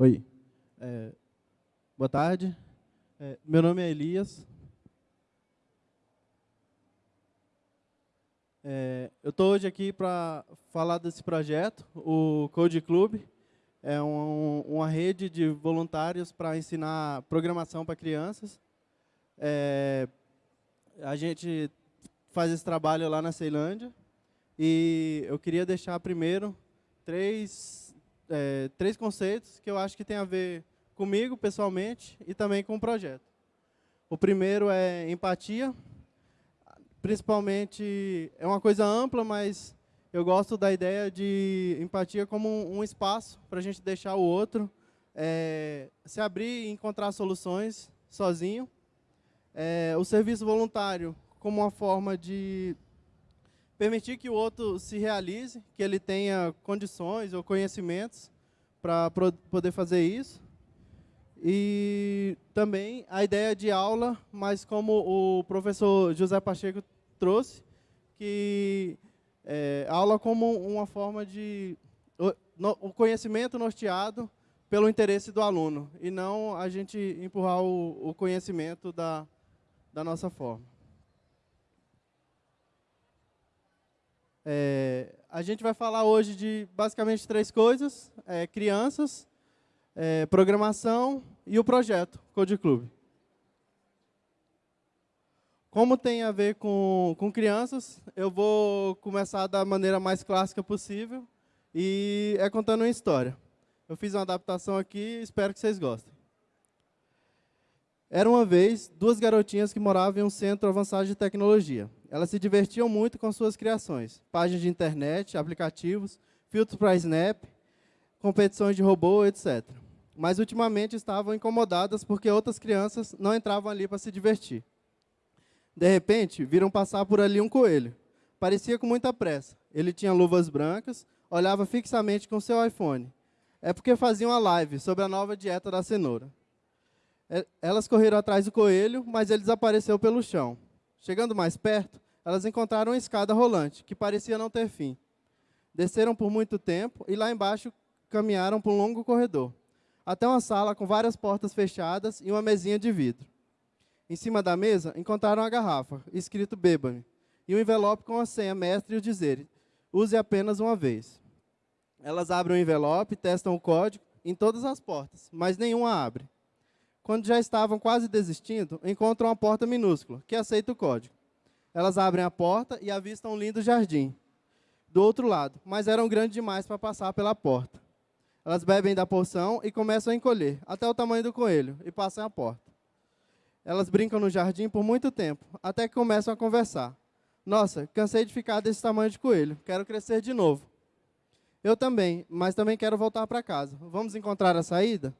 Oi. É, boa tarde. É, meu nome é Elias. É, eu estou hoje aqui para falar desse projeto, o Code Club. É um, uma rede de voluntários para ensinar programação para crianças. É, a gente faz esse trabalho lá na Ceilândia. E eu queria deixar primeiro três é, três conceitos que eu acho que tem a ver comigo pessoalmente e também com o projeto. O primeiro é empatia. Principalmente, é uma coisa ampla, mas eu gosto da ideia de empatia como um, espaço para a gente deixar o outro é, se abrir e encontrar soluções sozinho. É, o serviço voluntário como uma forma de permitir que o outro se realize, que ele tenha condições ou conhecimentos para poder fazer isso. E também a ideia de aula, mas como o professor José Pacheco trouxe, que é, aula como uma forma de... O, no, o conhecimento norteado pelo interesse do aluno, e não a gente empurrar o, o conhecimento da, da nossa forma. É, a gente vai falar hoje de basicamente três coisas, é, crianças, é, programação e o projeto Code Club. Como tem a ver com, com crianças, eu vou começar da maneira mais clássica possível e é contando uma história. Eu fiz uma adaptação aqui, espero que vocês gostem. Era uma vez duas garotinhas que moravam em um centro avançado de tecnologia. Elas se divertiam muito com suas criações, páginas de internet, aplicativos, filtros para Snap, competições de robô, etc. Mas, ultimamente, estavam incomodadas porque outras crianças não entravam ali para se divertir. De repente, viram passar por ali um coelho. Parecia com muita pressa. Ele tinha luvas brancas, olhava fixamente com seu iPhone. É porque fazia uma live sobre a nova dieta da cenoura. É, elas correram atrás do coelho, mas ele desapareceu pelo chão. Chegando mais perto, elas encontraram uma escada rolante, que parecia não ter fim. Desceram por muito tempo e lá embaixo caminharam por um longo corredor, até uma sala com várias portas fechadas e uma mesinha de vidro. Em cima da mesa, encontraram uma garrafa, escrito Bêbame, e um envelope com a senha mestre e o dizer, use apenas uma vez. Elas abrem o envelope, testam o código em todas as portas, mas nenhuma abre. Quando já estavam quase desistindo, encontram uma porta minúscula, que aceita o código. Elas abrem a porta e avistam um lindo jardim. Do outro lado, mas eram grandes demais para passar pela porta. Elas bebem da poção e começam a encolher, até o tamanho do coelho, e passam a porta. Elas brincam no jardim por muito tempo, até que começam a conversar. Nossa, cansei de ficar desse tamanho de coelho, quero crescer de novo. Eu também, mas também quero voltar para casa. Vamos encontrar a saída?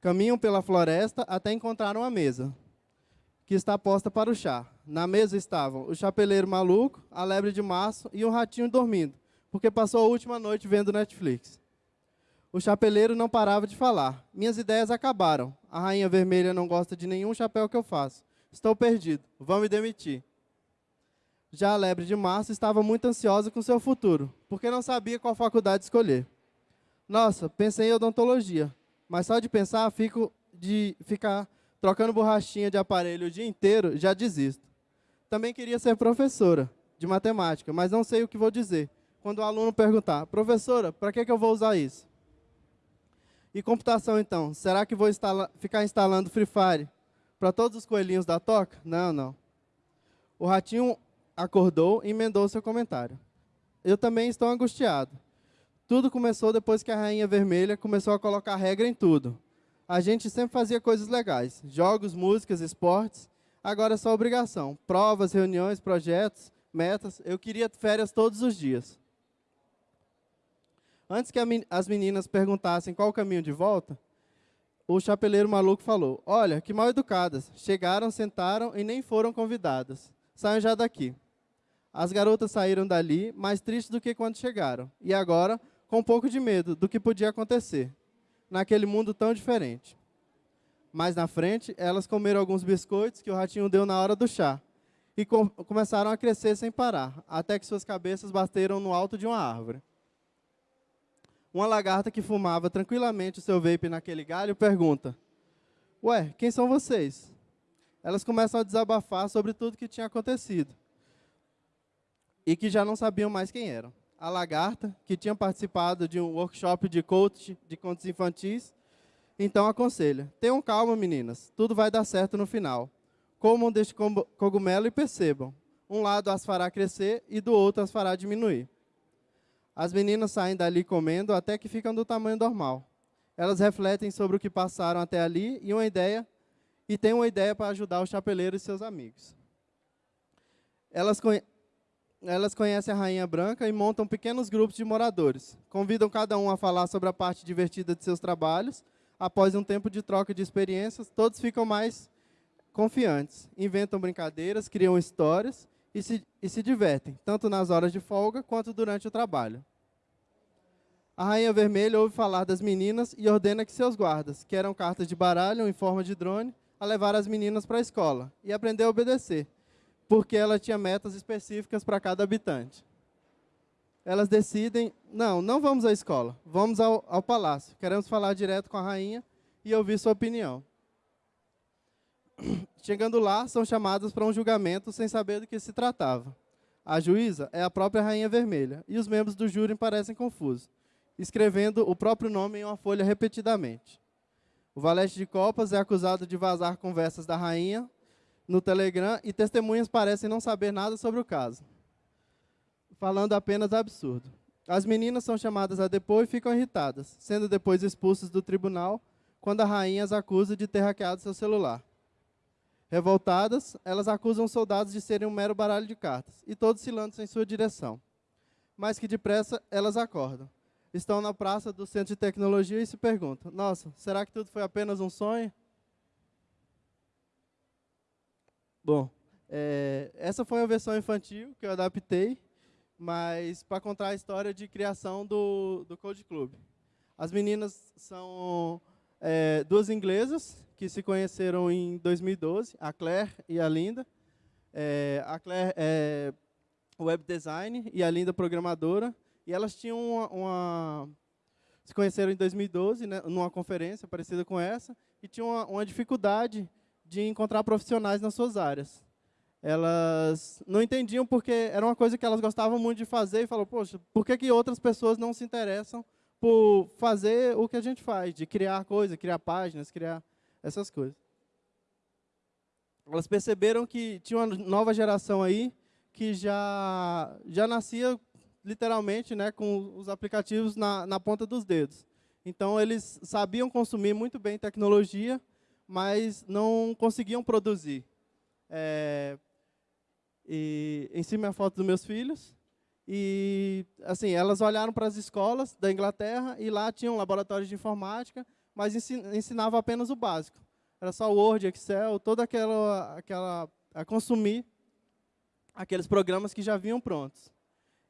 Caminham pela floresta até encontrar uma mesa, que está posta para o chá. Na mesa estavam o chapeleiro maluco, a lebre de março e um ratinho dormindo, porque passou a última noite vendo Netflix. O chapeleiro não parava de falar. Minhas ideias acabaram. A rainha vermelha não gosta de nenhum chapéu que eu faço. Estou perdido. Vão me demitir. Já a lebre de março estava muito ansiosa com seu futuro, porque não sabia qual faculdade escolher. Nossa, pensei em odontologia, mas só de pensar, fico de ficar trocando borrachinha de aparelho o dia inteiro, já desisto. Também queria ser professora de matemática, mas não sei o que vou dizer. Quando o aluno perguntar, professora, para que, que eu vou usar isso? E computação, então? Será que vou instala ficar instalando Free Fire para todos os coelhinhos da toca? Não, não. O ratinho acordou e emendou seu comentário. Eu também estou angustiado. Tudo começou depois que a Rainha Vermelha começou a colocar regra em tudo. A gente sempre fazia coisas legais, jogos, músicas, esportes. Agora é só obrigação. Provas, reuniões, projetos, metas. Eu queria férias todos os dias. Antes que as meninas perguntassem qual o caminho de volta, o chapeleiro maluco falou, olha, que mal educadas. Chegaram, sentaram e nem foram convidadas. Saiam já daqui. As garotas saíram dali mais tristes do que quando chegaram. E agora com um pouco de medo do que podia acontecer naquele mundo tão diferente. Mais na frente, elas comeram alguns biscoitos que o ratinho deu na hora do chá e com começaram a crescer sem parar, até que suas cabeças bateram no alto de uma árvore. Uma lagarta que fumava tranquilamente o seu vape naquele galho pergunta, Ué, quem são vocês? Elas começam a desabafar sobre tudo que tinha acontecido e que já não sabiam mais quem eram. A lagarta, que tinha participado de um workshop de coach de contos infantis, então aconselha, tenham calma meninas, tudo vai dar certo no final. Comam deste cogumelo e percebam, um lado as fará crescer e do outro as fará diminuir. As meninas saem dali comendo até que ficam do tamanho normal. Elas refletem sobre o que passaram até ali e uma ideia e têm uma ideia para ajudar o chapeleiro e seus amigos. Elas, elas conhecem a Rainha Branca e montam pequenos grupos de moradores. Convidam cada um a falar sobre a parte divertida de seus trabalhos. Após um tempo de troca de experiências, todos ficam mais confiantes. Inventam brincadeiras, criam histórias e se, e se divertem, tanto nas horas de folga quanto durante o trabalho. A Rainha Vermelha ouve falar das meninas e ordena que seus guardas, que eram cartas de baralho em forma de drone, a levar as meninas para a escola e aprender a obedecer, porque ela tinha metas específicas para cada habitante. Elas decidem, não, não vamos à escola, vamos ao, ao palácio. Queremos falar direto com a rainha e ouvir sua opinião. Chegando lá, são chamadas para um julgamento sem saber do que se tratava. A juíza é a própria Rainha Vermelha, e os membros do júri parecem confusos, escrevendo o próprio nome em uma folha repetidamente. O valete de copas é acusado de vazar conversas da rainha no Telegram e testemunhas parecem não saber nada sobre o caso, falando apenas absurdo. As meninas são chamadas a depor e ficam irritadas, sendo depois expulsas do tribunal quando a rainha as acusa de ter hackeado seu celular. Revoltadas, elas acusam os soldados de serem um mero baralho de cartas, e todos se lançam em sua direção. Mas que depressa elas acordam. Estão na praça do centro de tecnologia e se perguntam, nossa, será que tudo foi apenas um sonho? Bom, é, essa foi a versão infantil que eu adaptei, mas para contar a história de criação do, do Code Club. As meninas são é, duas inglesas que se conheceram em 2012, a Claire e a Linda. É, a Claire é web design e a Linda programadora. E elas tinham uma, uma se conheceram em 2012, né, numa conferência parecida com essa, e tinham uma, uma dificuldade de encontrar profissionais nas suas áreas. Elas não entendiam porque era uma coisa que elas gostavam muito de fazer e falaram, poxa, por que, que outras pessoas não se interessam por fazer o que a gente faz, de criar coisas, criar páginas, criar essas coisas. Elas perceberam que tinha uma nova geração aí que já, já nascia literalmente né, com os aplicativos na, na ponta dos dedos. Então, eles sabiam consumir muito bem tecnologia, mas não conseguiam produzir. É, e, em cima é a foto dos meus filhos. E, assim, elas olharam para as escolas da Inglaterra e lá tinham laboratórios de informática, mas ensinava apenas o básico. Era só Word, Excel, toda aquela, aquela a consumir aqueles programas que já vinham prontos.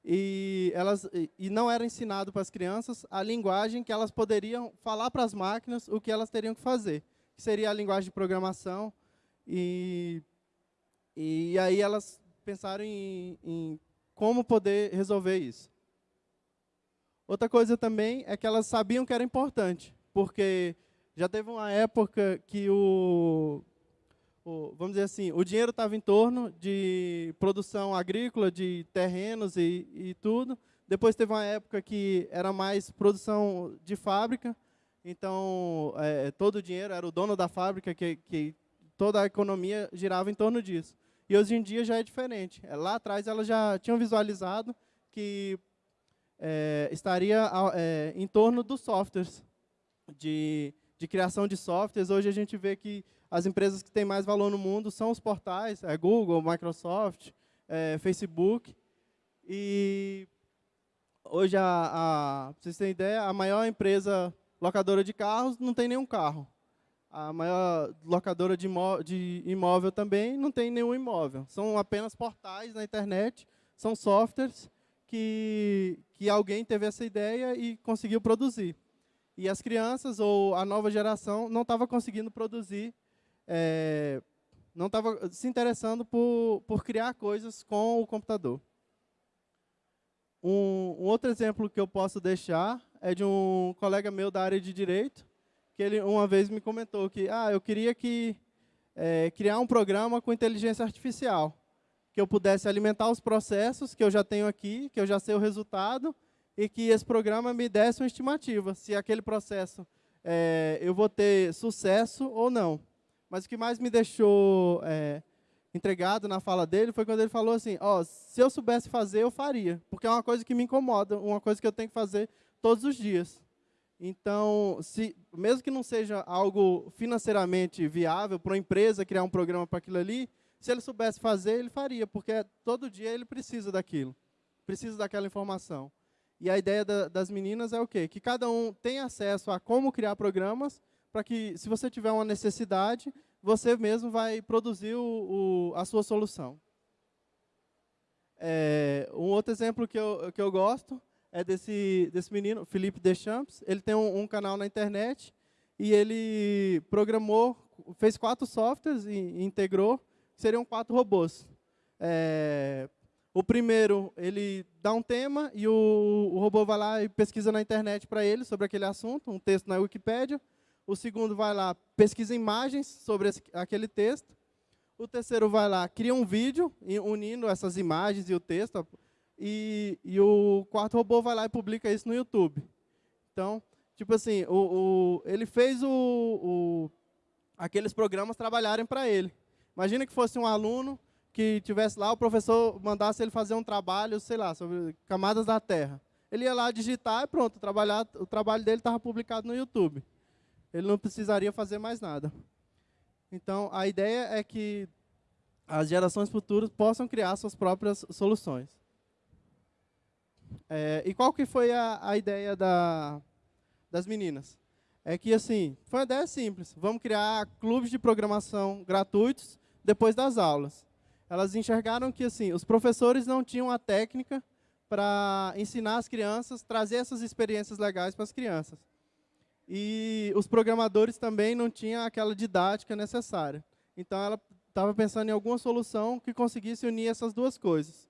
E, elas, e não era ensinado para as crianças a linguagem que elas poderiam falar para as máquinas o que elas teriam que fazer, que seria a linguagem de programação. E, e aí elas pensaram em, em como poder resolver isso. Outra coisa também é que elas sabiam que era importante, porque já teve uma época que o, o vamos dizer assim, o dinheiro estava em torno de produção agrícola, de terrenos e, e tudo. Depois teve uma época que era mais produção de fábrica, então é, todo o dinheiro era o dono da fábrica, que, que toda a economia girava em torno disso. E hoje em dia já é diferente. É, lá atrás elas já tinham visualizado que é, estaria é, em torno dos softwares, de, de criação de softwares. Hoje a gente vê que as empresas que têm mais valor no mundo são os portais, é Google, Microsoft, é, Facebook. E hoje, a, a, vocês terem ideia, a maior empresa locadora de carros não tem nenhum carro a maior locadora de, imó de imóvel também não tem nenhum imóvel. São apenas portais na internet, são softwares que, que alguém teve essa ideia e conseguiu produzir. E as crianças ou a nova geração não estava conseguindo produzir, é, não estava se interessando por, por criar coisas com o computador. Um, um, outro exemplo que eu posso deixar é de um colega meu da área de direito, que ele uma vez me comentou que ah, eu queria que é, criar um programa com inteligência artificial, que eu pudesse alimentar os processos que eu já tenho aqui, que eu já sei o resultado, e que esse programa me desse uma estimativa, se aquele processo é, eu vou ter sucesso ou não. Mas o que mais me deixou é, entregado na fala dele foi quando ele falou assim, ó, oh, se eu soubesse fazer, eu faria, porque é uma coisa que me incomoda, uma coisa que eu tenho que fazer todos os dias. Então, se, mesmo que não seja algo financeiramente viável para uma empresa criar um programa para aquilo ali, se ele soubesse fazer, ele faria, porque todo dia ele precisa daquilo, precisa daquela informação. E a ideia da, das meninas é o quê? Que cada um tem acesso a como criar programas, para que, se você tiver uma necessidade, você mesmo vai produzir o, o, a sua solução. É, um outro exemplo que eu, que eu gosto é desse, desse menino, Felipe Deschamps. Ele tem um, um canal na internet e ele programou, fez quatro softwares e, integrou, seriam quatro robôs. É, o primeiro, ele dá um tema e o, o robô vai lá e pesquisa na internet para ele sobre aquele assunto, um texto na Wikipédia. O segundo vai lá, pesquisa imagens sobre esse, aquele texto. O terceiro vai lá, cria um vídeo unindo essas imagens e o texto. E, e o quarto robô vai lá e publica isso no YouTube. Então, tipo assim, o, o ele fez o, o, aqueles programas trabalharem para ele. Imagina que fosse um aluno que tivesse lá, o professor mandasse ele fazer um trabalho, sei lá, sobre camadas da Terra. Ele ia lá digitar e pronto, trabalhar, o trabalho dele estava publicado no YouTube ele não precisaria fazer mais nada. Então, a ideia é que as gerações futuras possam criar suas próprias soluções. É, e qual que foi a, a ideia da, das meninas? É que, assim, foi uma ideia simples. Vamos criar clubes de programação gratuitos depois das aulas. Elas enxergaram que, assim, os professores não tinham a técnica para ensinar as crianças, trazer essas experiências legais para as crianças. E os programadores também não tinham aquela didática necessária. Então, ela estava pensando em alguma solução que conseguisse unir essas duas coisas.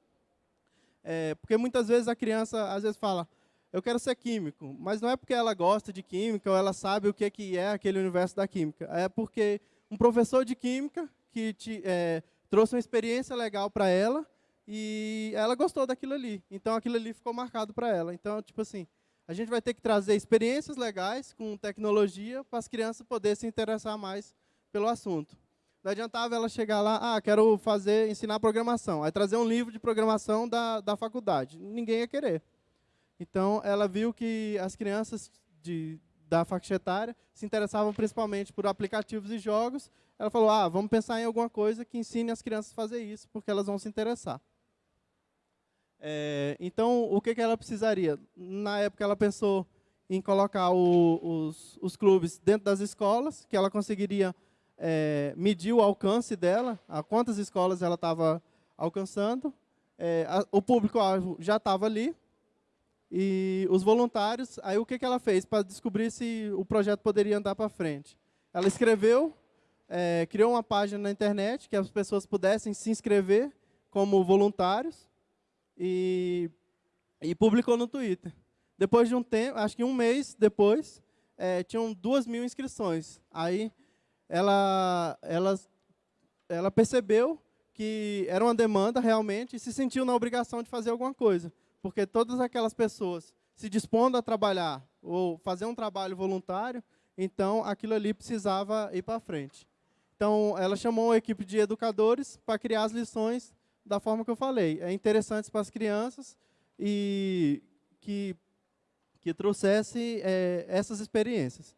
É, porque muitas vezes a criança, às vezes, fala, eu quero ser químico, mas não é porque ela gosta de química ou ela sabe o que, que é aquele universo da química. É porque um professor de química que te, é, trouxe uma experiência legal para ela e ela gostou daquilo ali. Então, aquilo ali ficou marcado para ela. Então, tipo assim, a gente vai ter que trazer experiências legais com tecnologia para as crianças poderem se interessar mais pelo assunto. Não adiantava ela chegar lá, ah, quero fazer, ensinar programação. Aí trazer um livro de programação da, da faculdade. Ninguém ia querer. Então, ela viu que as crianças de, da faixa etária se interessavam principalmente por aplicativos e jogos. Ela falou, ah, vamos pensar em alguma coisa que ensine as crianças a fazer isso, porque elas vão se interessar. É, então, o que, que ela precisaria? Na época, ela pensou em colocar o, os, os clubes dentro das escolas, que ela conseguiria é, medir o alcance dela, a quantas escolas ela estava alcançando. É, a, o público-alvo já estava ali, e os voluntários, aí o que, que ela fez para descobrir se o projeto poderia andar para frente? Ela escreveu, é, criou uma página na internet que as pessoas pudessem se inscrever como voluntários, e, e publicou no Twitter. Depois de um tempo, acho que um mês depois, é, tinham duas mil inscrições. Aí ela, ela, ela percebeu que era uma demanda realmente e se sentiu na obrigação de fazer alguma coisa. Porque todas aquelas pessoas se dispondo a trabalhar ou fazer um trabalho voluntário, então aquilo ali precisava ir para frente. Então, ela chamou uma equipe de educadores para criar as lições da forma que eu falei. É interessante para as crianças e que, que trouxesse é, essas experiências.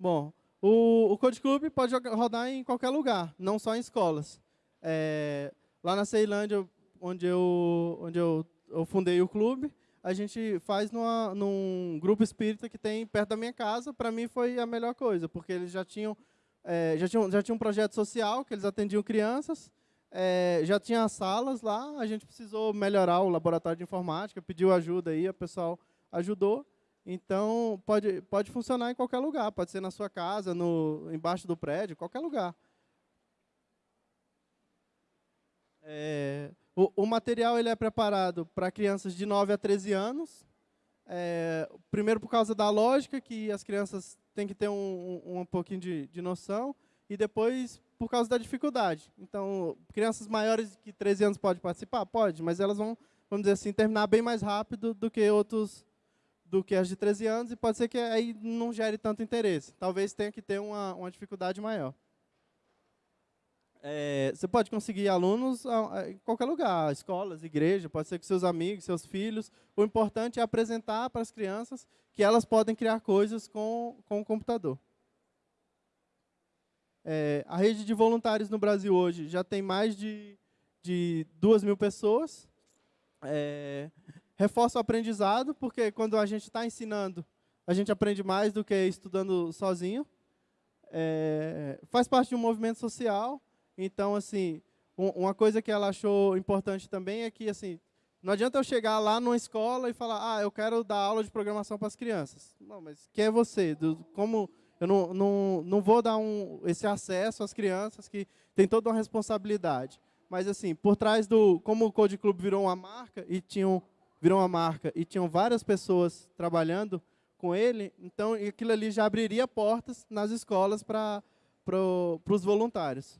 Bom, o, o Code Club pode rodar em qualquer lugar, não só em escolas. É, lá na Ceilândia, onde eu, onde eu, eu fundei o clube, a gente faz numa, num grupo espírita que tem perto da minha casa. Para mim foi a melhor coisa, porque eles já tinham, é, já tinham, já um projeto social, que eles atendiam crianças, é, já tinha salas lá, a gente precisou melhorar o laboratório de informática, pediu ajuda aí, o pessoal ajudou. Então, pode, pode funcionar em qualquer lugar, pode ser na sua casa, no, embaixo do prédio, qualquer lugar. É, o, o, material ele é preparado para crianças de 9 a 13 anos. É, primeiro, por causa da lógica, que as crianças têm que ter um, um, um pouquinho de, de noção, e depois, por causa da dificuldade. Então, crianças maiores que 13 anos podem participar? Pode, mas elas vão, vamos dizer assim, terminar bem mais rápido do que outros do que as de 13 anos, e pode ser que aí não gere tanto interesse. Talvez tenha que ter uma, uma dificuldade maior. É, você pode conseguir alunos em qualquer lugar, escolas, igreja, pode ser com seus amigos, seus filhos. O importante é apresentar para as crianças que elas podem criar coisas com, com o computador. É, a rede de voluntários no Brasil hoje já tem mais de, de duas mil pessoas. É, reforça o aprendizado, porque quando a gente está ensinando, a gente aprende mais do que estudando sozinho. É, faz parte de um movimento social então, assim, uma coisa que ela achou importante também é que, assim, não adianta eu chegar lá numa escola e falar, ah, eu quero dar aula de programação para as crianças. Não, mas quem é você? Como eu não, não, não vou dar um, esse acesso às crianças que tem toda uma responsabilidade. Mas, assim, por trás do... Como o Code Club virou uma marca e tinham, virou uma marca e tinham várias pessoas trabalhando com ele, então aquilo ali já abriria portas nas escolas para pro, os voluntários.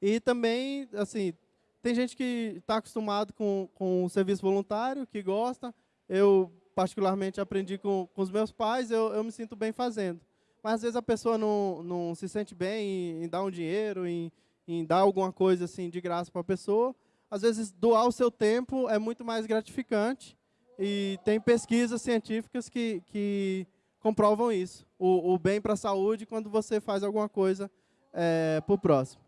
E também, assim, tem gente que está acostumado com, com o serviço voluntário, que gosta. Eu, particularmente, aprendi com, com os meus pais, eu, eu me sinto bem fazendo. Mas, às vezes, a pessoa não, não se sente bem em, em dar um dinheiro, em, em dar alguma coisa assim de graça para a pessoa. Às vezes, doar o seu tempo é muito mais gratificante. E tem pesquisas científicas que, que comprovam isso. O, o bem para a saúde quando você faz alguma coisa é, para o próximo.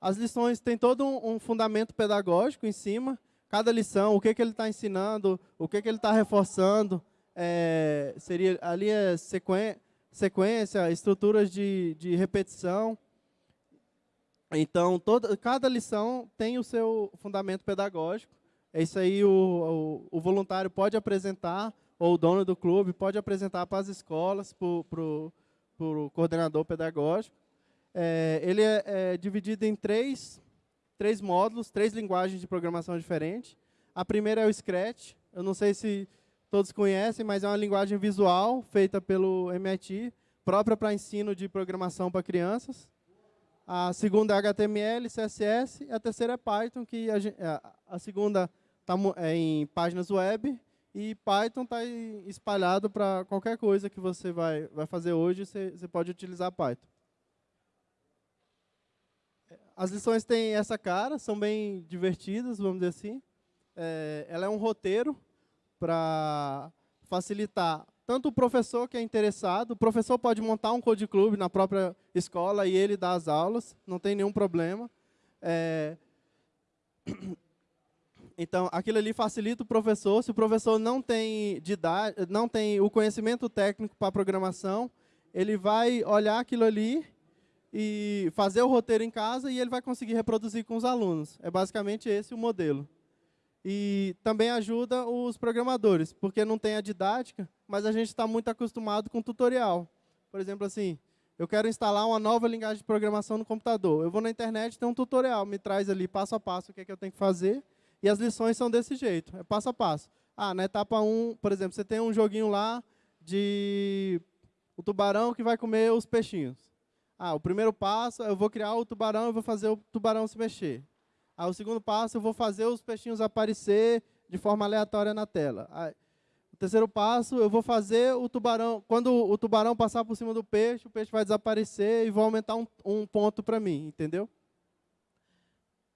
As lições têm todo um, fundamento pedagógico em cima. Cada lição, o que, que ele está ensinando, o que, que ele está reforçando. É, seria, ali é sequência, estruturas de, de repetição. Então, toda, cada lição tem o seu fundamento pedagógico. É isso aí o, o, o, voluntário pode apresentar, ou o dono do clube pode apresentar para as escolas, para o coordenador pedagógico. É, ele é, é, dividido em três, três módulos, três linguagens de programação diferentes. A primeira é o Scratch. Eu não sei se todos conhecem, mas é uma linguagem visual feita pelo MIT, própria para ensino de programação para crianças. A segunda é HTML, CSS. E a terceira é Python, que a, é, a segunda está é em páginas web e Python está espalhado para qualquer coisa que você vai, vai fazer hoje, você, você pode utilizar Python. As lições têm essa cara, são bem divertidas, vamos dizer assim. É, ela é um roteiro para facilitar tanto o professor que é interessado, o professor pode montar um code club na própria escola e ele dá as aulas, não tem nenhum problema. É, então, aquilo ali facilita o professor. Se o professor não tem, não tem o conhecimento técnico para programação, ele vai olhar aquilo ali e fazer o roteiro em casa e ele vai conseguir reproduzir com os alunos. É basicamente esse o modelo. E também ajuda os programadores, porque não tem a didática, mas a gente está muito acostumado com tutorial. Por exemplo, assim, eu quero instalar uma nova linguagem de programação no computador. Eu vou na internet, tem um tutorial, me traz ali passo a passo o que, é que eu tenho que fazer, e as lições são desse jeito, é passo a passo. Ah, na etapa 1, por exemplo, você tem um joguinho lá de o tubarão que vai comer os peixinhos. Ah, o primeiro passo, eu vou criar o tubarão e vou fazer o tubarão se mexer. Ah, o segundo passo, eu vou fazer os peixinhos aparecer de forma aleatória na tela. O terceiro passo, eu vou fazer o tubarão... Quando o tubarão passar por cima do peixe, o peixe vai desaparecer e vou aumentar um, um ponto para mim, entendeu?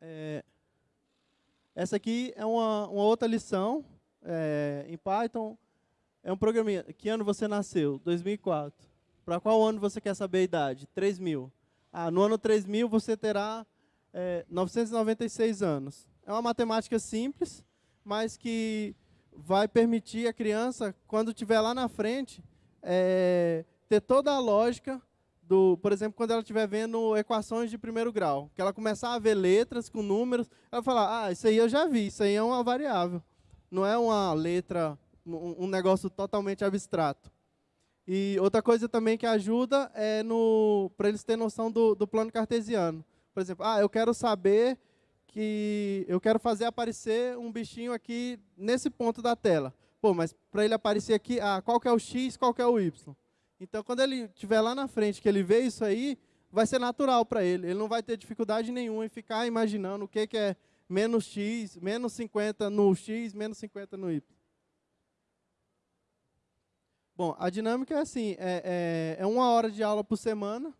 É, essa aqui é uma, uma outra lição é, em Python. É um programinha. Que ano você nasceu? 2004. Para qual ano você quer saber a idade? 3 mil. Ah, no ano 3000 você terá é, 996 anos. É uma matemática simples, mas que vai permitir a criança, quando estiver lá na frente, é, ter toda a lógica do, por exemplo, quando ela estiver vendo equações de primeiro grau, que ela começar a ver letras com números, ela falar, ah, isso aí eu já vi, isso aí é uma variável. Não é uma letra, um, um negócio totalmente abstrato. E outra coisa também que ajuda é para eles terem noção do, do plano cartesiano. Por exemplo, ah, eu quero saber que eu quero fazer aparecer um bichinho aqui nesse ponto da tela. Pô, mas para ele aparecer aqui, ah, qual que é o X, qual que é o Y? Então, quando ele estiver lá na frente, que ele vê isso aí, vai ser natural para ele. Ele não vai ter dificuldade nenhuma em ficar imaginando o que, que é menos x, menos 50 no x, menos 50 no y. Bom, a dinâmica é assim, é, é, é uma hora de aula por semana.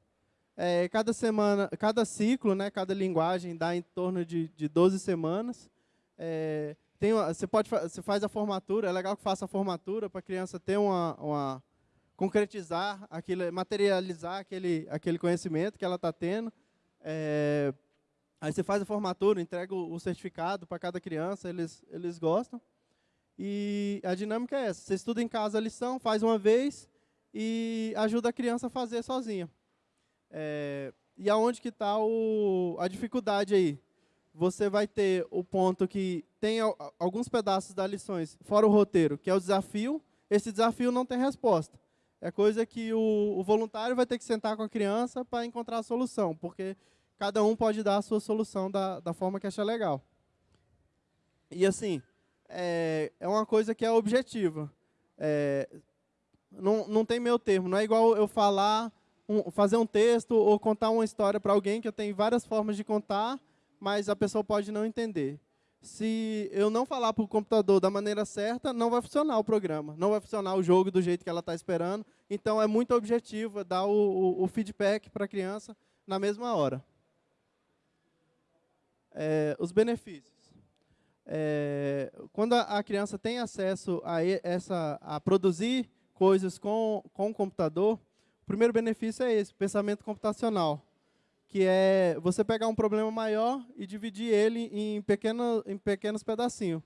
É, cada semana, cada ciclo, né, cada linguagem dá em torno de, de 12 semanas. É, tem você pode você faz a formatura, é legal que faça a formatura para a criança ter uma, uma concretizar aquilo, materializar aquele aquele conhecimento que ela está tendo. É, Aí você faz a formatura, entrega o certificado para cada criança, eles, eles gostam. E a dinâmica é essa, você estuda em casa a lição, faz uma vez e ajuda a criança a fazer sozinha. É, e aonde que está a dificuldade aí? Você vai ter o ponto que tem alguns pedaços das lições, fora o roteiro, que é o desafio. Esse desafio não tem resposta. É coisa que o, o voluntário vai ter que sentar com a criança para encontrar a solução, porque cada um pode dar a sua solução da, da forma que achar legal. E assim, é, é uma coisa que é objetiva. É, não, não tem meu termo, não é igual eu falar, um, fazer um texto ou contar uma história para alguém que eu tenho várias formas de contar, mas a pessoa pode não entender. Se eu não falar para o computador da maneira certa, não vai funcionar o programa, não vai funcionar o jogo do jeito que ela está esperando. Então, é muito objetivo dar o, o, o feedback para a criança na mesma hora. É, os benefícios. É, quando a, criança tem acesso a, essa, a produzir coisas com, com o computador, o primeiro benefício é esse, pensamento computacional, que é você pegar um problema maior e dividir ele em, pequeno, em pequenos pedacinhos.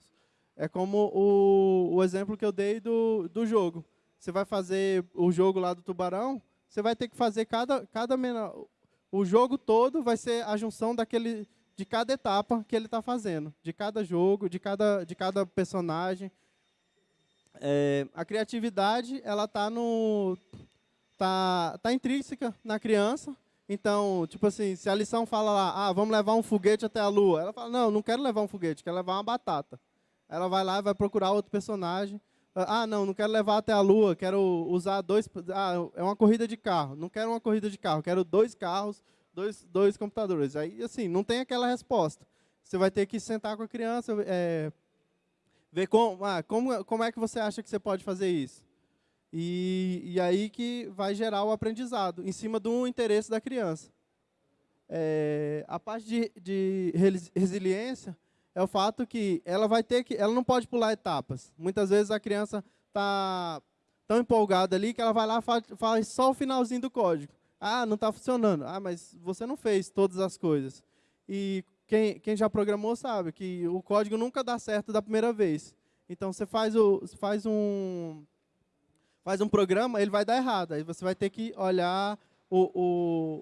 É como o, o exemplo que eu dei do, do jogo. Você vai fazer o jogo lá do tubarão, você vai ter que fazer cada, cada menor, o jogo todo vai ser a junção daquele de cada etapa que ele está fazendo, de cada jogo, de cada, de cada personagem. É, a criatividade ela está no tá, tá intrínseca na criança. Então, tipo assim, se a lição fala lá, ah, vamos levar um foguete até a lua, ela fala, não, não quero levar um foguete, quero levar uma batata. Ela vai lá e vai procurar outro personagem. Ah, não, não quero levar até a lua, quero usar dois. Ah, é uma corrida de carro. Não quero uma corrida de carro, quero dois carros dois, dois computadores. Aí, assim, não tem aquela resposta. Você vai ter que sentar com a criança, é, ver como, ah, como, como é que você acha que você pode fazer isso. E, e aí que vai gerar o aprendizado, em cima do interesse da criança. É, a parte de, de resiliência é o fato que ela vai ter que, ela não pode pular etapas. Muitas vezes a criança está tão empolgada ali que ela vai lá faz, faz só o finalzinho do código. Ah, não está funcionando. Ah, mas você não fez todas as coisas. E quem, quem já programou sabe que o código nunca dá certo da primeira vez. Então, você faz, o, faz, um, faz um programa, ele vai dar errado. Aí você vai ter que olhar o,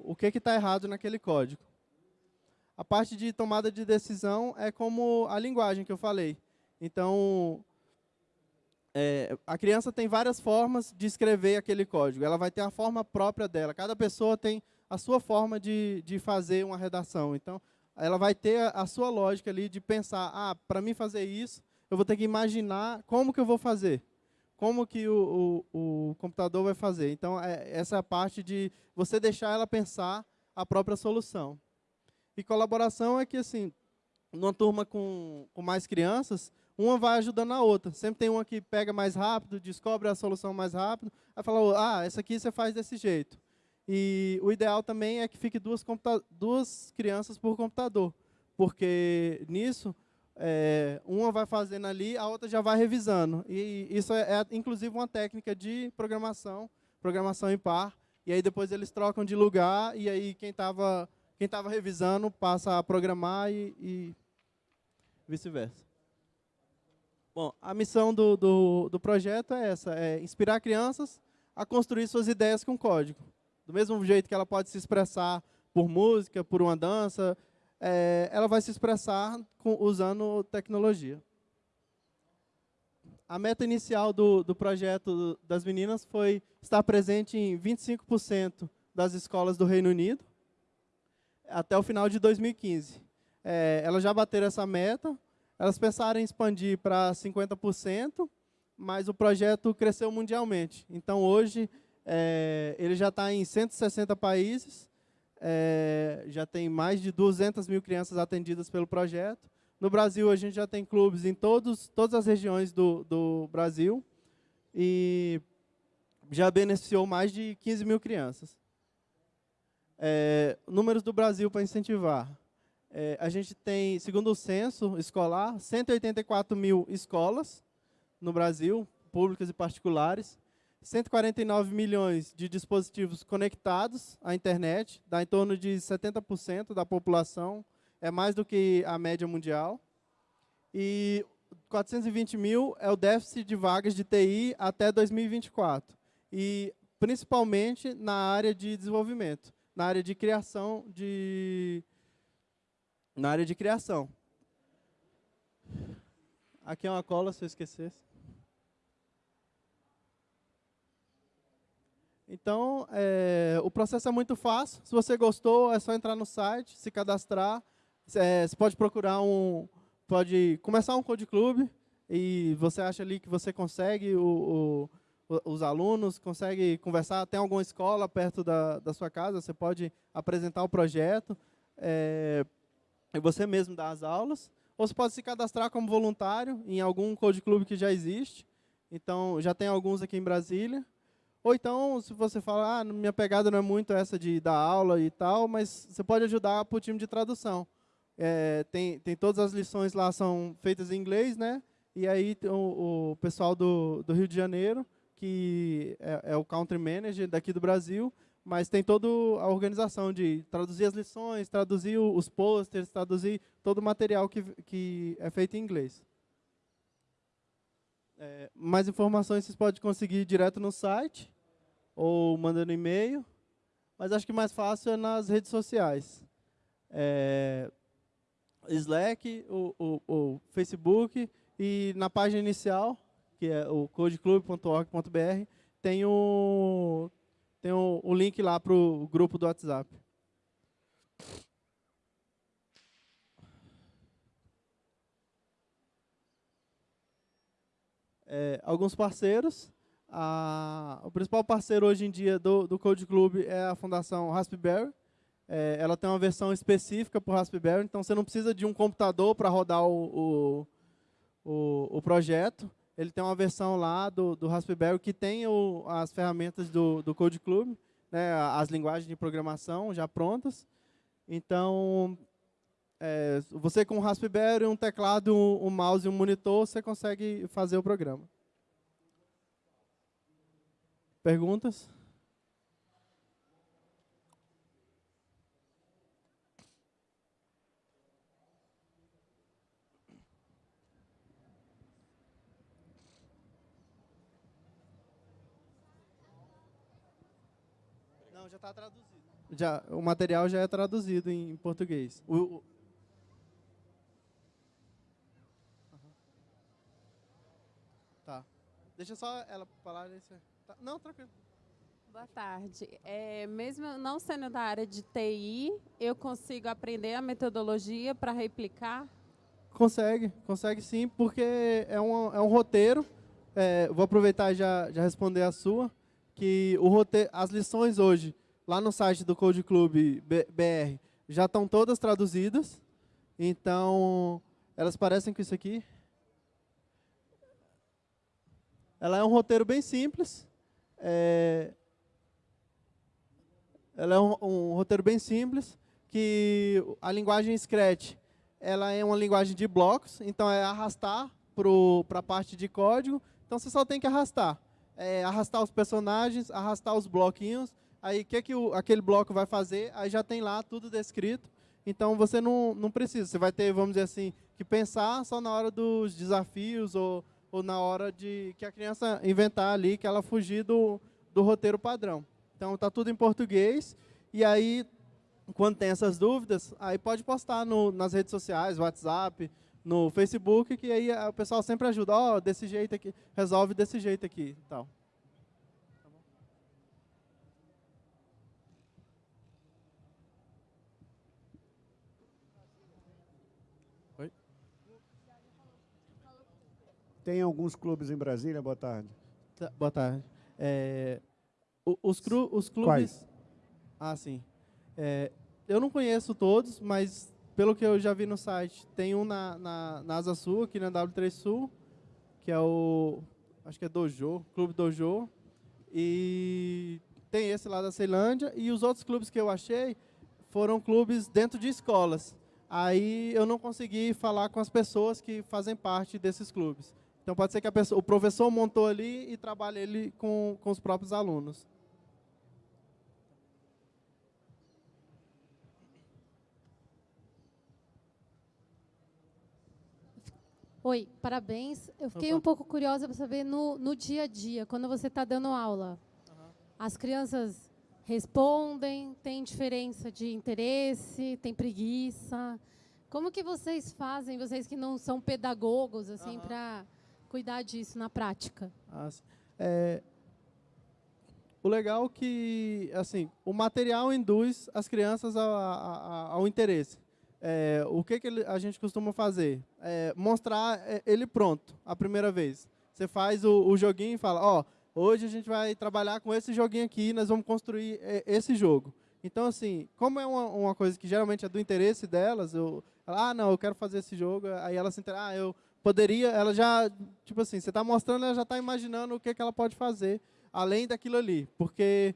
o, o que está errado naquele código. A parte de tomada de decisão é como a linguagem que eu falei. Então, é, a criança tem várias formas de escrever aquele código. Ela vai ter a forma própria dela. Cada pessoa tem a sua forma de, de fazer uma redação. Então, ela vai ter a, a sua lógica ali de pensar, ah, para mim fazer isso, eu vou ter que imaginar como que eu vou fazer. Como que o, o, o computador vai fazer. Então, é, essa é a parte de você deixar ela pensar a própria solução. E colaboração é que, assim, numa turma com, com mais crianças, uma vai ajudando a outra. Sempre tem uma que pega mais rápido, descobre a solução mais rápido, aí fala, ah, essa aqui você faz desse jeito. E o ideal também é que fique duas, duas crianças por computador, porque nisso, é, uma vai fazendo ali, a outra já vai revisando. E isso é, é, inclusive, uma técnica de programação, programação em par, e aí depois eles trocam de lugar, e aí quem estava quem tava revisando passa a programar e, e vice-versa. Bom, a missão do, do, do, projeto é essa, é inspirar crianças a construir suas ideias com código. Do mesmo jeito que ela pode se expressar por música, por uma dança, é, ela vai se expressar com, usando tecnologia. A meta inicial do, do projeto das meninas foi estar presente em 25% das escolas do Reino Unido até o final de 2015. é, elas já bateram essa meta, elas pensaram em expandir para 50%, mas o projeto cresceu mundialmente. Então, hoje, é, ele já está em 160 países, é, já tem mais de 200 mil crianças atendidas pelo projeto. No Brasil, a gente já tem clubes em todos, todas as regiões do, do Brasil e já beneficiou mais de 15 mil crianças. É, números do Brasil para incentivar. É, a gente tem, segundo o censo escolar, 184 mil escolas no Brasil, públicas e particulares, 149 milhões de dispositivos conectados à internet, dá em torno de 70% da população, é mais do que a média mundial. E 420 mil é o déficit de vagas de TI até 2024. E principalmente na área de desenvolvimento, na área de criação de na área de criação. Aqui é uma cola, se eu esquecesse. Então, é, o processo é muito fácil. Se você gostou, é só entrar no site, se cadastrar. É, você pode procurar um, pode começar um Code Club e você acha ali que você consegue, o, o, os alunos conseguem conversar. Tem alguma escola perto da, da sua casa, você pode apresentar o projeto é, e você mesmo dar as aulas. Ou você pode se cadastrar como voluntário em algum Code Club que já existe. Então, já tem alguns aqui em Brasília. Ou então, se você fala, ah, minha pegada não é muito essa de dar aula e tal, mas você pode ajudar para o time de tradução. É, tem, tem todas as lições lá são feitas em inglês, né? E aí o, o pessoal do, do Rio de Janeiro, que é, é, o country manager daqui do Brasil, mas tem toda a organização de traduzir as lições, traduzir os posters, traduzir todo o material que, que é feito em inglês. É, mais informações vocês podem conseguir direto no site ou mandando e-mail, mas acho que mais fácil é nas redes sociais. É, Slack, o, o, o, Facebook e na página inicial, que é o codeclub.org.br, tem o, tem o, o link lá para o grupo do WhatsApp. É, alguns parceiros. A, o principal parceiro hoje em dia do, do Code Club é a Fundação Raspberry. É, ela tem uma versão específica para o Raspberry, então você não precisa de um computador para rodar o, o, o, o, projeto. Ele tem uma versão lá do, do Raspberry que tem o, as ferramentas do, do Code Club, né, as linguagens de programação já prontas. Então, é, você com um Raspberry, um teclado, um, um mouse e um monitor, você consegue fazer o programa. Perguntas? Não, já está traduzido. Já, o material já é traduzido em português. O, o... Tá. Deixa só ela falar. Tá. Não, tranquilo. Boa tarde. É, mesmo não sendo da área de TI, eu consigo aprender a metodologia para replicar? Consegue, consegue sim, porque é um, é um roteiro. É, vou aproveitar e já, já responder a sua, que o roteiro, as lições hoje, lá no site do Code Club BR, já estão todas traduzidas. Então, elas parecem com isso aqui. Ela é um roteiro bem simples, é, ela é um, um, roteiro bem simples, que a linguagem Scratch ela é uma linguagem de blocos, então é arrastar para a parte de código, então você só tem que arrastar. É, arrastar os personagens, arrastar os bloquinhos, aí que, que o, aquele bloco vai fazer, aí já tem lá tudo descrito, então você não, não precisa, você vai ter, vamos dizer assim, que pensar só na hora dos desafios ou ou na hora de que a criança inventar ali, que ela fugir do, do roteiro padrão. Então, está tudo em português. E aí, quando tem essas dúvidas, aí pode postar no, nas redes sociais, WhatsApp, no Facebook, que aí o pessoal sempre ajuda. Ó, oh, desse jeito aqui, resolve desse jeito aqui. Tal. Tem alguns clubes em Brasília? Boa tarde. Tá, boa tarde. É, os, cru, os clubes... Quais? Ah, sim. É, eu não conheço todos, mas pelo que eu já vi no site, tem um na, na, na Asa Sul, aqui na W3 Sul, que é o, acho que é Dojo, Clube Dojo, e tem esse lá da Ceilândia, e os outros clubes que eu achei foram clubes dentro de escolas. Aí eu não consegui falar com as pessoas que fazem parte desses clubes. Então pode ser que pessoa, o professor montou ali e trabalhe ele com, com os próprios alunos. Oi, parabéns. Eu fiquei Opa. um pouco curiosa para saber no, no dia a dia, quando você está dando aula, as crianças respondem, tem diferença de interesse, tem preguiça. Como que vocês fazem, vocês que não são pedagogos, assim, para cuidar disso na prática? Ah. É, o legal é que assim, o material induz as crianças ao, ao, ao interesse. É, o que, que a gente costuma fazer? É, mostrar é, ele pronto, a primeira vez. Você faz o, o joguinho e fala, ó, hoje a gente vai trabalhar com esse joguinho aqui, nós vamos construir é, esse jogo. Então, assim, como é uma, uma, coisa que geralmente é do interesse delas, eu, ah, não, eu quero fazer esse jogo, aí ela se interessa, ah, eu poderia, ela já, tipo assim, você está mostrando, ela já está imaginando o que, que ela pode fazer, além daquilo ali, porque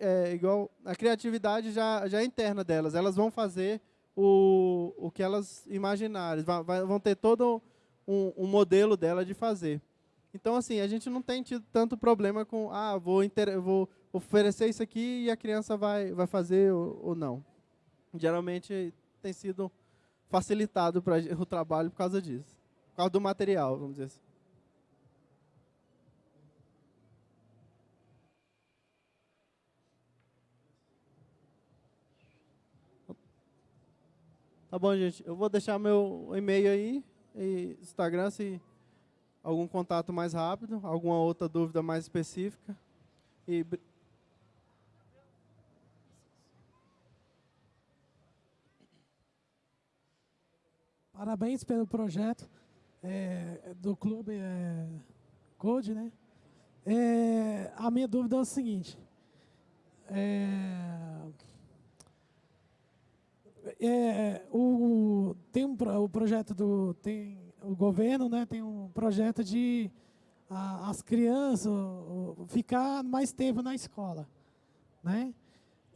é igual a criatividade já, já é interna delas, elas vão fazer o, o que elas imaginarem, vão ter todo um, um, modelo dela de fazer. Então, assim, a gente não tem tido tanto problema com, ah, vou, inter, vou oferecer isso aqui e a criança vai, vai fazer ou, ou não. Geralmente tem sido facilitado para o trabalho por causa disso, por causa do material, vamos dizer assim. Tá bom, gente. Eu vou deixar meu e-mail aí e Instagram se algum contato mais rápido, alguma outra dúvida mais específica. E Parabéns pelo projeto é, do clube é, Code, né? É, a minha dúvida é o seguinte. É, é, o, tem um, o projeto do tem o governo né tem um projeto de a, as crianças ficar mais tempo na escola né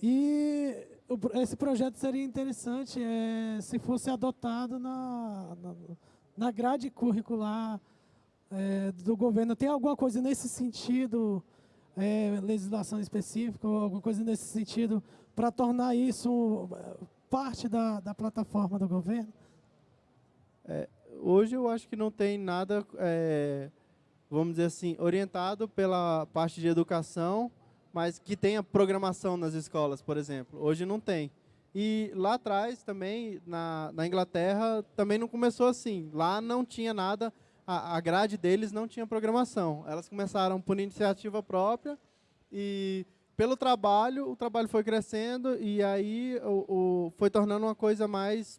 e o, esse projeto seria interessante é, se fosse adotado na, na, na grade curricular é, do governo tem alguma coisa nesse sentido é, legislação específica ou alguma coisa nesse sentido para tornar isso parte da, da plataforma do governo? É, hoje eu acho que não tem nada, é, vamos dizer assim, orientado pela parte de educação, mas que tenha programação nas escolas, por exemplo. Hoje não tem. E lá atrás também, na, na Inglaterra, também não começou assim. Lá não tinha nada, a, a grade deles não tinha programação. Elas começaram por iniciativa própria e pelo trabalho, o trabalho foi crescendo e aí o, o, foi tornando uma coisa mais,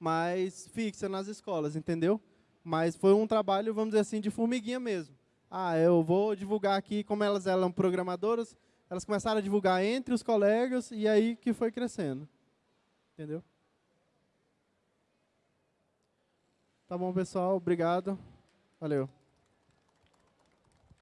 mais fixa nas escolas, entendeu? Mas foi um trabalho, vamos dizer assim, de formiguinha mesmo. Ah, eu vou divulgar aqui, como elas eram programadoras, elas começaram a divulgar entre os colegas e aí que foi crescendo. Entendeu? Tá bom, pessoal. Obrigado. Valeu.